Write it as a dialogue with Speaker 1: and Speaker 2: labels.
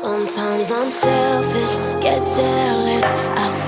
Speaker 1: Sometimes I'm selfish, get jealous. I